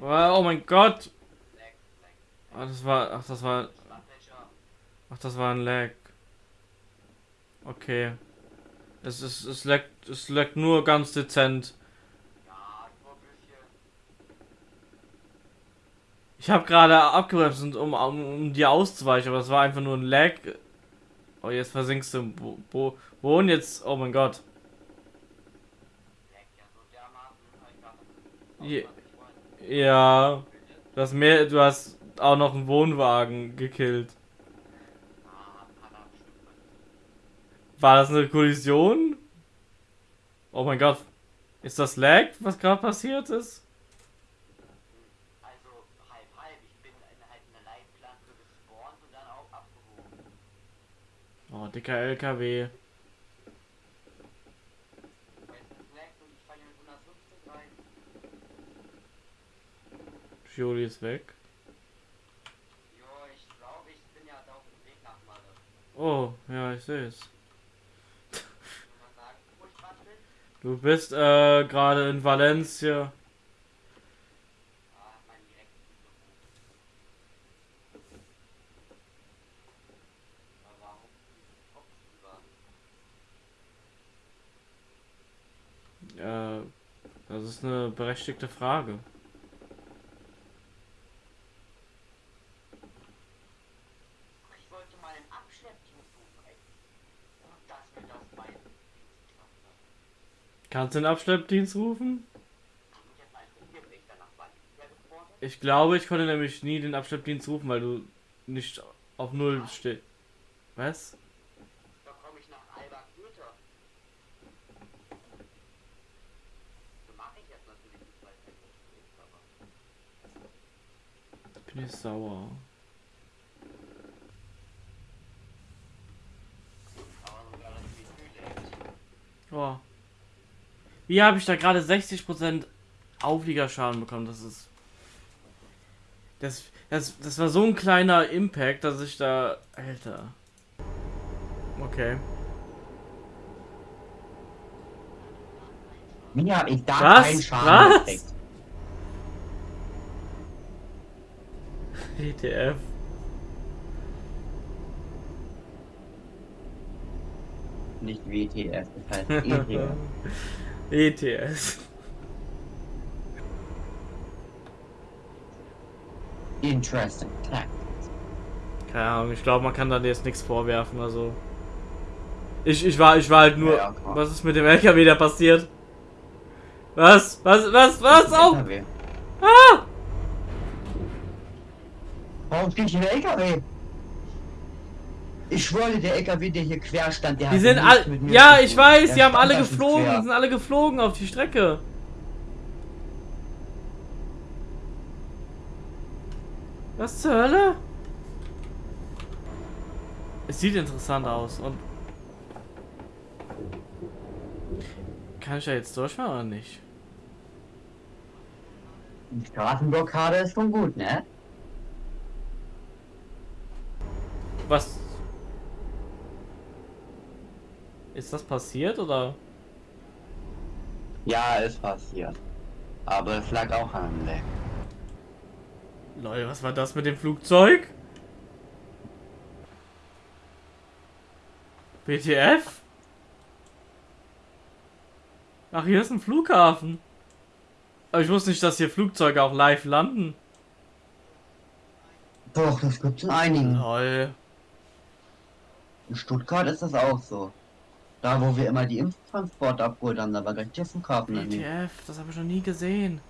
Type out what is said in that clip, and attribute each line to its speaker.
Speaker 1: Oh mein Gott. Ach, das war. Ach, das war. Ach, das war ein Lag. Okay. Es ist. Es leckt. Es leckt nur ganz dezent. Ich habe gerade abgebremst, um, um, um dir auszuweichen, aber es war einfach nur ein Lag. Oh, jetzt versinkst du. Wo, wo, wo jetzt? Oh mein Gott. Ja. Du hast mehr. Du hast auch noch einen Wohnwagen gekillt. War das eine Kollision? Oh mein Gott. Ist das Lag, was gerade passiert ist? Oh, dicker LKW. Juli ist weg. Oh, ja, ich sehe es. Du bist äh, gerade in Valencia. Äh, das ist eine berechtigte Frage. Kannst du den Abschleppdienst rufen? Ich glaube, ich konnte nämlich nie den Abschleppdienst rufen, weil du nicht auf Null stehst. Was? Komme ich nach Alba Güter. So mache ich jetzt natürlich nicht, weil es Bin ich sauer. Oh. Wie habe ich da gerade 60% Aufliegerschaden bekommen? Das ist. Das, das, das war so ein kleiner Impact, dass ich da. Alter. Okay.
Speaker 2: Wie habe ich da
Speaker 1: Was?
Speaker 2: keinen Schaden
Speaker 1: Was? gekriegt?
Speaker 2: Nicht WTF, das heißt ETF.
Speaker 1: ETS.
Speaker 2: Interesting Tactics.
Speaker 1: Keine Ahnung, ich glaube, man kann da jetzt nichts vorwerfen, also. Ich, ich war, ich war halt nur.
Speaker 2: Ja,
Speaker 1: was ist mit dem LKW da passiert? Was? Was? Was? Was? Oh!
Speaker 2: LKW.
Speaker 1: Ah!
Speaker 2: Warum ich einen LKW? Ich schwöre, der LKW, der hier quer stand, der
Speaker 1: Die
Speaker 2: hat
Speaker 1: sind alle. Ja, ich weiß, die haben alle geflogen,
Speaker 2: quer.
Speaker 1: sind alle geflogen auf die Strecke. Was zur Hölle? Es sieht interessant aus und. Kann ich da jetzt durchfahren oder nicht?
Speaker 2: Die Straßenblockade ist schon gut, ne?
Speaker 1: Was? Ist das passiert oder?
Speaker 2: Ja, ist passiert. Aber es lag auch an dem Leck.
Speaker 1: Leute, was war das mit dem Flugzeug? BTF? Ach, hier ist ein Flughafen. Aber ich wusste nicht, dass hier Flugzeuge auch live landen.
Speaker 2: Doch, das gibt's in einigen.
Speaker 1: Lol.
Speaker 2: In Stuttgart ist das auch so. Da, wo wir immer die Impftransporte abgeholt haben, da war gleich der Flughafen daneben.
Speaker 1: BTF, das habe ich noch nie gesehen.